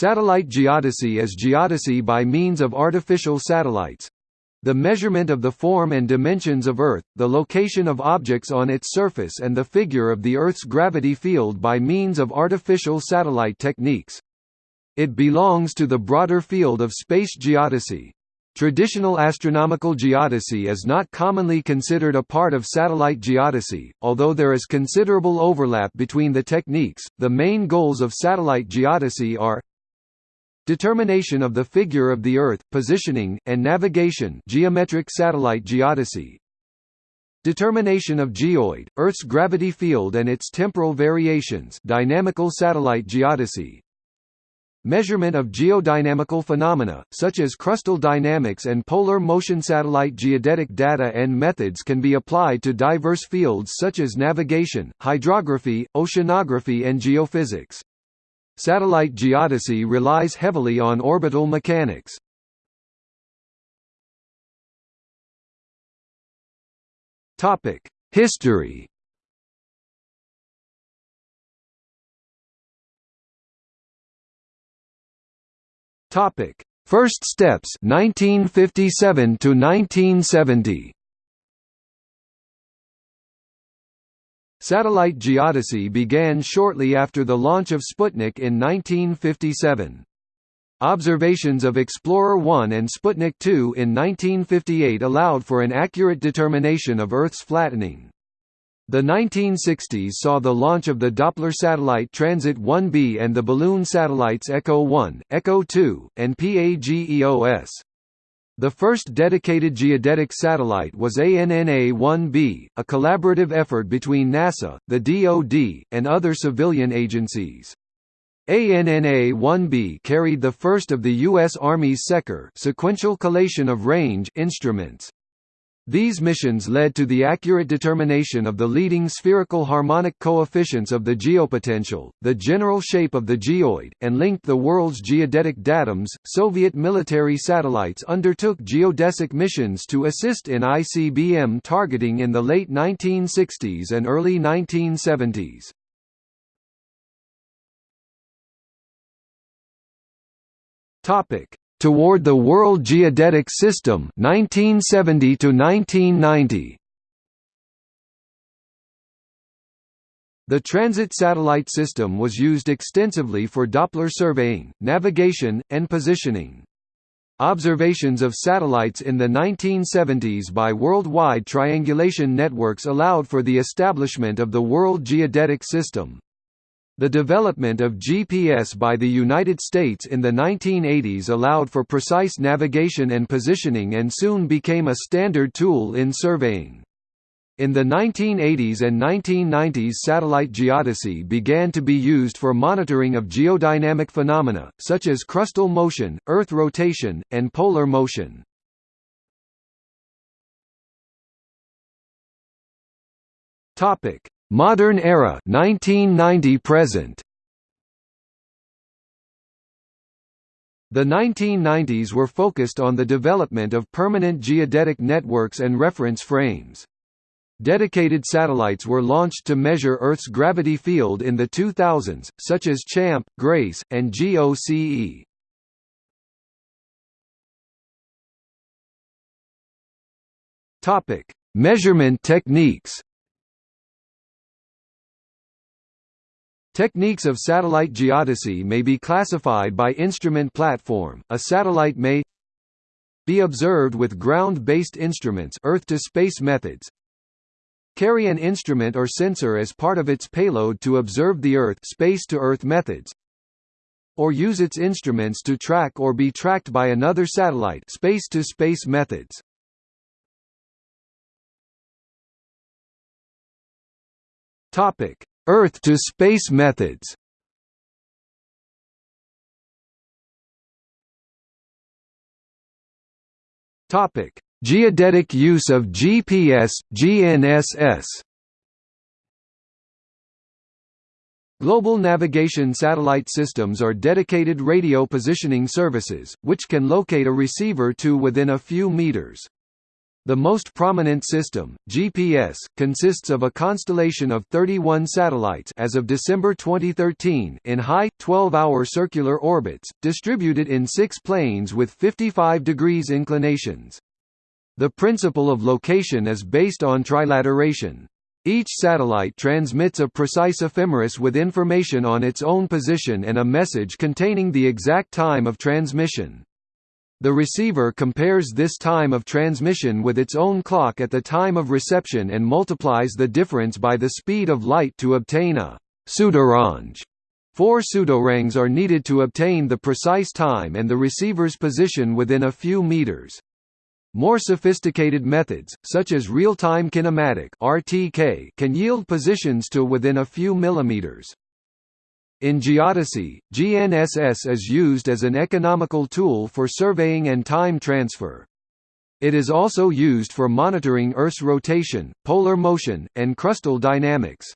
Satellite geodesy is geodesy by means of artificial satellites. The measurement of the form and dimensions of Earth, the location of objects on its surface and the figure of the Earth's gravity field by means of artificial satellite techniques. It belongs to the broader field of space geodesy. Traditional astronomical geodesy is not commonly considered a part of satellite geodesy, although there is considerable overlap between the techniques. The main goals of satellite geodesy are Determination of the figure of the Earth, positioning, and navigation geometric satellite geodesy. Determination of geoid, Earth's gravity field and its temporal variations dynamical satellite geodesy. Measurement of geodynamical phenomena, such as crustal dynamics and polar motion satellite geodetic data and methods can be applied to diverse fields such as navigation, hydrography, oceanography and geophysics. Satellite geodesy relies heavily on orbital mechanics. History Topic: First steps 1957 to 1970. Satellite geodesy began shortly after the launch of Sputnik in 1957. Observations of Explorer 1 and Sputnik 2 in 1958 allowed for an accurate determination of Earth's flattening. The 1960s saw the launch of the Doppler satellite Transit 1B and the balloon satellites Echo 1, Echo 2, and PAGEOS. The first dedicated geodetic satellite was ANNA-1B, a collaborative effort between NASA, the DoD, and other civilian agencies. ANNA-1B carried the first of the U.S. Army's SECOR sequential collation of range instruments. These missions led to the accurate determination of the leading spherical harmonic coefficients of the geopotential, the general shape of the geoid, and linked the world's geodetic datums. Soviet military satellites undertook geodesic missions to assist in ICBM targeting in the late 1960s and early 1970s. Topic: Toward the World Geodetic System 1970 to 1990 The transit satellite system was used extensively for Doppler surveying, navigation, and positioning. Observations of satellites in the 1970s by worldwide triangulation networks allowed for the establishment of the World Geodetic System. The development of GPS by the United States in the 1980s allowed for precise navigation and positioning and soon became a standard tool in surveying. In the 1980s and 1990s satellite geodesy began to be used for monitoring of geodynamic phenomena, such as crustal motion, Earth rotation, and polar motion. Modern era 1990 present The 1990s were focused on the development of permanent geodetic networks and reference frames. Dedicated satellites were launched to measure Earth's gravity field in the 2000s, such as CHAMP, GRACE, and GOCE. Measurement techniques. Techniques of satellite geodesy may be classified by instrument platform. A satellite may be observed with ground-based instruments Earth-to-space methods, carry an instrument or sensor as part of its payload to observe the Earth space-to-Earth methods, or use its instruments to track or be tracked by another satellite space-to-space methods. Topic: Earth-to-space methods Topic: Geodetic use of GPS, GNSS. Global navigation satellite systems are dedicated radio positioning services, which can locate a receiver to within a few meters. The most prominent system, GPS, consists of a constellation of 31 satellites as of December 2013 in high, 12-hour circular orbits, distributed in six planes with 55 degrees inclinations. The principle of location is based on trilateration. Each satellite transmits a precise ephemeris with information on its own position and a message containing the exact time of transmission. The receiver compares this time of transmission with its own clock at the time of reception and multiplies the difference by the speed of light to obtain a pseudorange. Four pseudoranges are needed to obtain the precise time and the receiver's position within a few meters. More sophisticated methods, such as real-time kinematic (RTK), can yield positions to within a few millimeters. In geodesy, GNSS is used as an economical tool for surveying and time transfer. It is also used for monitoring Earth's rotation, polar motion, and crustal dynamics.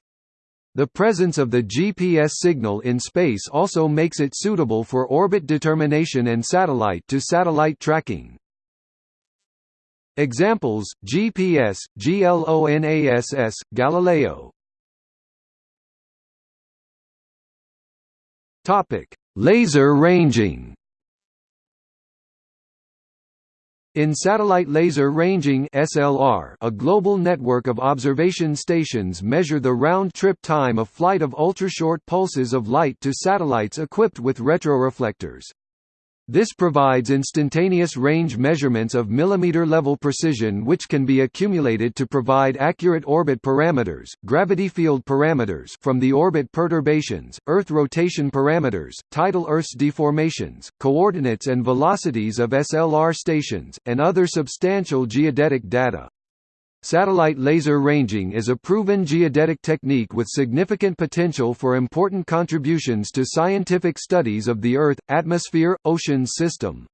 The presence of the GPS signal in space also makes it suitable for orbit determination and satellite-to-satellite -satellite tracking. Examples: GPS, GLONASS, Galileo, Topic: Laser ranging. In satellite laser ranging (SLR), a global network of observation stations measure the round-trip time of flight of ultrashort pulses of light to satellites equipped with retroreflectors. This provides instantaneous range measurements of millimeter-level precision which can be accumulated to provide accurate orbit parameters, gravity field parameters from the orbit perturbations, Earth rotation parameters, tidal Earth's deformations, coordinates and velocities of SLR stations, and other substantial geodetic data. Satellite laser ranging is a proven geodetic technique with significant potential for important contributions to scientific studies of the Earth, atmosphere, ocean system.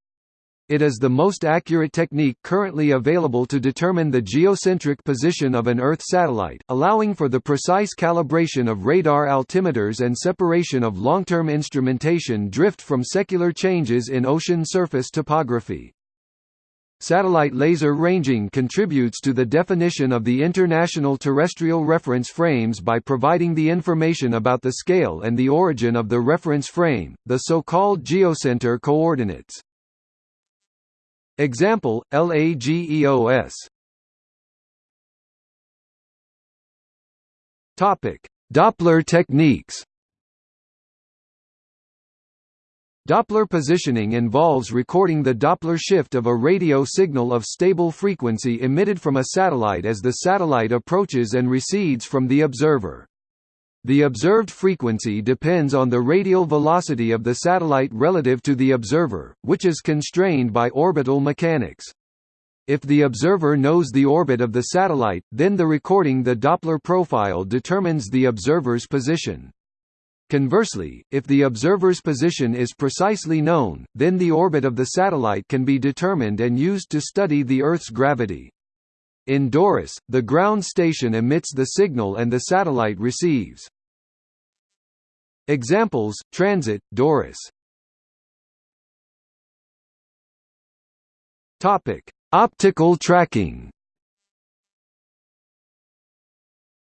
It is the most accurate technique currently available to determine the geocentric position of an Earth satellite, allowing for the precise calibration of radar altimeters and separation of long-term instrumentation drift from secular changes in ocean surface topography. Satellite laser ranging contributes to the definition of the international terrestrial reference frames by providing the information about the scale and the origin of the reference frame, the so-called geocenter coordinates. Example, LAGEOS Doppler techniques Doppler positioning involves recording the Doppler shift of a radio signal of stable frequency emitted from a satellite as the satellite approaches and recedes from the observer. The observed frequency depends on the radial velocity of the satellite relative to the observer, which is constrained by orbital mechanics. If the observer knows the orbit of the satellite, then the recording the Doppler profile determines the observer's position. Conversely, if the observer's position is precisely known, then the orbit of the satellite can be determined and used to study the Earth's gravity. In DORIS, the ground station emits the signal and the satellite receives. Examples: Transit, DORIS. Topic: Optical tracking.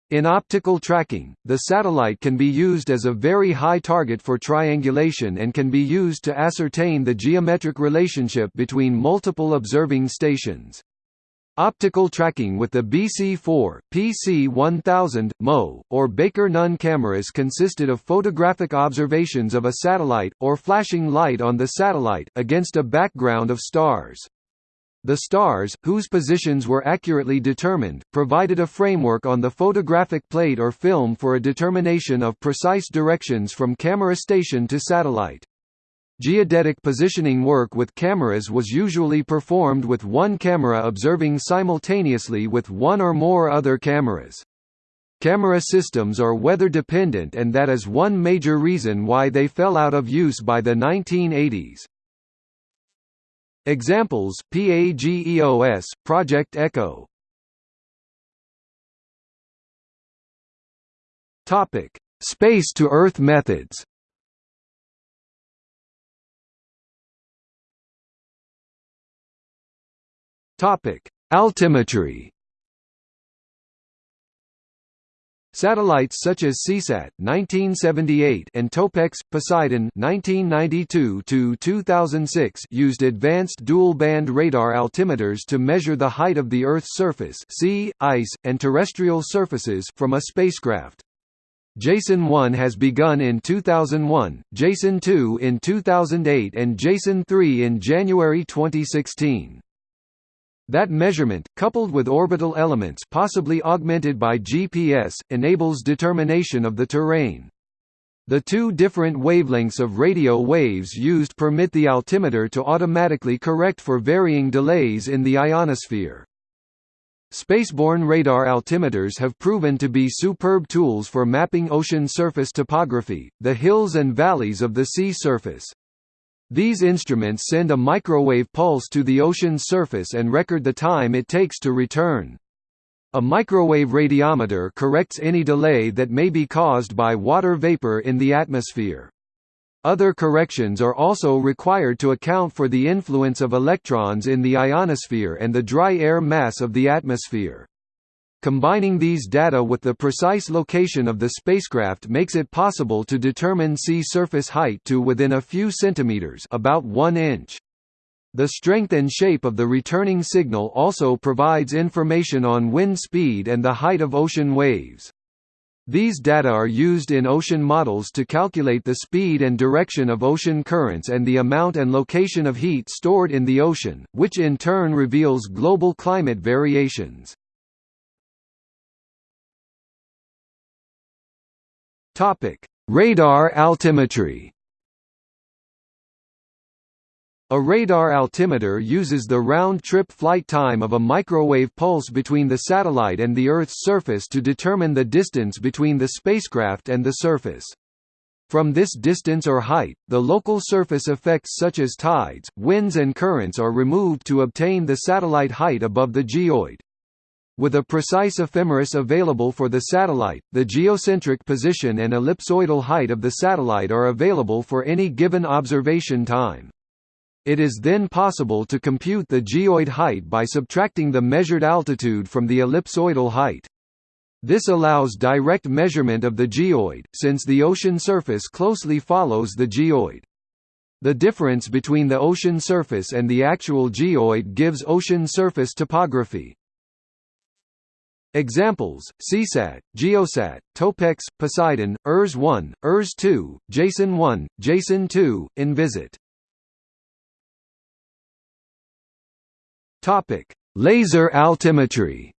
In optical tracking, the satellite can be used as a very high target for triangulation and can be used to ascertain the geometric relationship between multiple observing stations. Optical tracking with the BC4, PC1000, MO, or Baker-Nunn cameras consisted of photographic observations of a satellite, or flashing light on the satellite, against a background of stars. The stars, whose positions were accurately determined, provided a framework on the photographic plate or film for a determination of precise directions from camera station to satellite. Geodetic positioning work with cameras was usually performed with one camera observing simultaneously with one or more other cameras. Camera systems are weather-dependent and that is one major reason why they fell out of use by the 1980s. Examples: PAGEOS, Project Echo. Topic: Space to Earth methods. Topic: Altimetry Satellites such as Seasat (1978) and Topex Poseidon (1992–2006) used advanced dual-band radar altimeters to measure the height of the Earth's surface, sea, ice, and terrestrial surfaces from a spacecraft. Jason 1 has begun in 2001, Jason 2 in 2008 and Jason 3 in January 2016. That measurement, coupled with orbital elements possibly augmented by GPS, enables determination of the terrain. The two different wavelengths of radio waves used permit the altimeter to automatically correct for varying delays in the ionosphere. Spaceborne radar altimeters have proven to be superb tools for mapping ocean surface topography, the hills and valleys of the sea surface. These instruments send a microwave pulse to the ocean's surface and record the time it takes to return. A microwave radiometer corrects any delay that may be caused by water vapor in the atmosphere. Other corrections are also required to account for the influence of electrons in the ionosphere and the dry air mass of the atmosphere. Combining these data with the precise location of the spacecraft makes it possible to determine sea surface height to within a few centimeters about 1 inch. The strength and shape of the returning signal also provides information on wind speed and the height of ocean waves. These data are used in ocean models to calculate the speed and direction of ocean currents and the amount and location of heat stored in the ocean, which in turn reveals global climate variations. Topic: Radar altimetry. A radar altimeter uses the round-trip flight time of a microwave pulse between the satellite and the Earth's surface to determine the distance between the spacecraft and the surface. From this distance or height, the local surface effects such as tides, winds and currents are removed to obtain the satellite height above the geoid. With a precise ephemeris available for the satellite, the geocentric position and ellipsoidal height of the satellite are available for any given observation time. It is then possible to compute the geoid height by subtracting the measured altitude from the ellipsoidal height. This allows direct measurement of the geoid, since the ocean surface closely follows the geoid. The difference between the ocean surface and the actual geoid gives ocean surface topography. Examples: Seasat, Geosat, Topex, Poseidon, ERS-1, ERS-2, Jason-1, Jason-2, Envisat. Topic: Laser altimetry.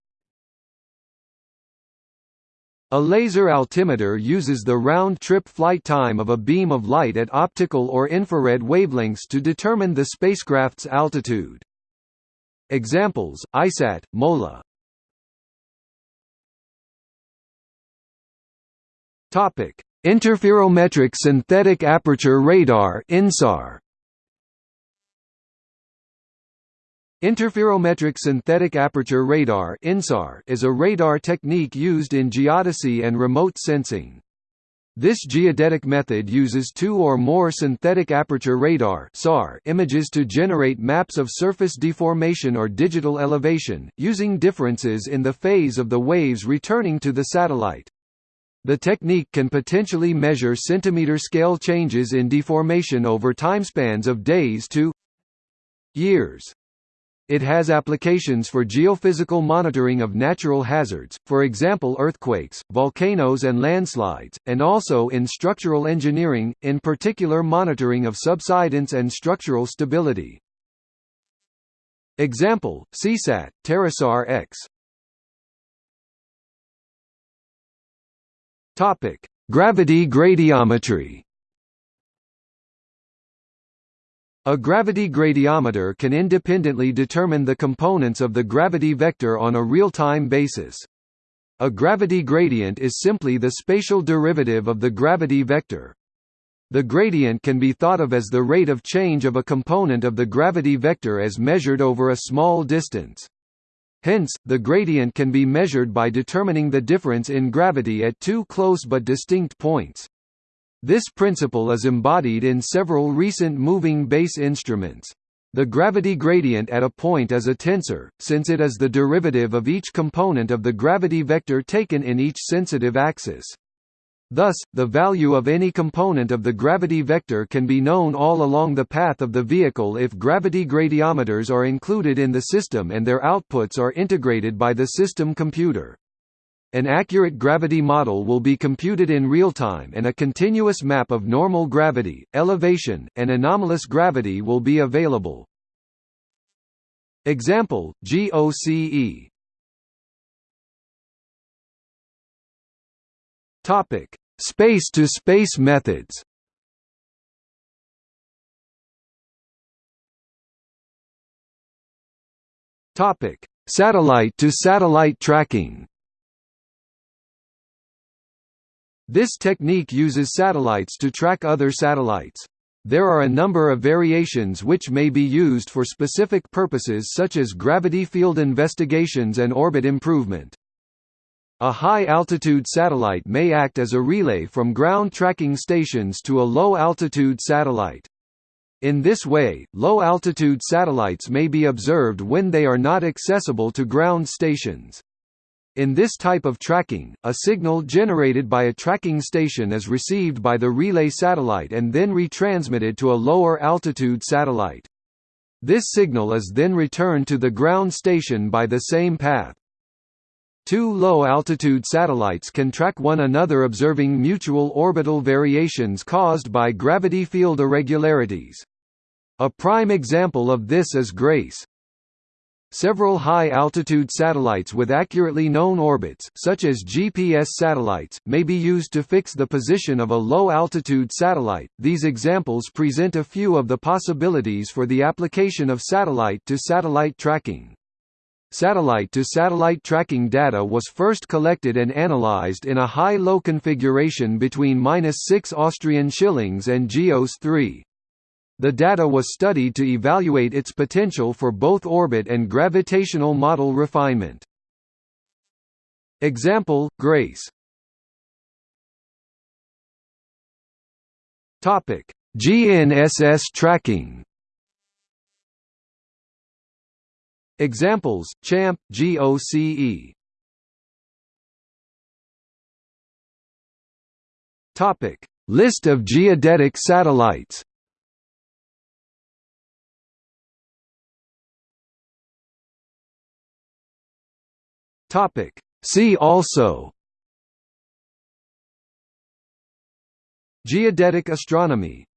A laser altimeter uses the round-trip flight time of a beam of light at optical or infrared wavelengths to determine the spacecraft's altitude. Examples: ICESat, MOLA. Topic: Interferometric synthetic aperture radar (INSAR). Interferometric synthetic aperture radar (INSAR) is a radar technique used in geodesy and remote sensing. This geodetic method uses two or more synthetic aperture radar (SAR) images to generate maps of surface deformation or digital elevation, using differences in the phase of the waves returning to the satellite. The technique can potentially measure centimeter-scale changes in deformation over timespans of days to years. It has applications for geophysical monitoring of natural hazards, for example earthquakes, volcanoes and landslides, and also in structural engineering, in particular monitoring of subsidence and structural stability. Example, Seasat, TerraSAR Topic: Gravity gradiometry. A gravity gradiometer can independently determine the components of the gravity vector on a real-time basis. A gravity gradient is simply the spatial derivative of the gravity vector. The gradient can be thought of as the rate of change of a component of the gravity vector as measured over a small distance. Hence, the gradient can be measured by determining the difference in gravity at two close but distinct points. This principle is embodied in several recent moving base instruments. The gravity gradient at a point is a tensor, since it is the derivative of each component of the gravity vector taken in each sensitive axis. Thus, the value of any component of the gravity vector can be known all along the path of the vehicle if gravity gradiometers are included in the system and their outputs are integrated by the system computer. An accurate gravity model will be computed in real time and a continuous map of normal gravity, elevation, and anomalous gravity will be available. Example, GOCE Topic: Space-to-space -space methods. Topic: Satellite-to-satellite -satellite tracking. This technique uses satellites to track other satellites. There are a number of variations which may be used for specific purposes such as gravity field investigations and orbit improvement. A high-altitude satellite may act as a relay from ground tracking stations to a low-altitude satellite. In this way, low-altitude satellites may be observed when they are not accessible to ground stations. In this type of tracking, a signal generated by a tracking station is received by the relay satellite and then retransmitted to a lower altitude satellite. This signal is then returned to the ground station by the same path. Two low-altitude satellites can track one another observing mutual orbital variations caused by gravity field irregularities. A prime example of this is GRACE. Several high-altitude satellites with accurately known orbits such as GPS satellites, may be used to fix the position of a low-altitude satellite. These examples present a few of the possibilities for the application of satellite-to-satellite -satellite tracking. Satellite-to-satellite -satellite tracking data was first collected and analyzed in a high-low configuration between 6 Austrian shillings and GEOS 3. The data was studied to evaluate its potential for both orbit and gravitational model refinement. Example, GRACE GNSS tracking Examples: CHAMP, GOCE. Topic: List of geodetic satellites. Topic: See also. Geodetic astronomy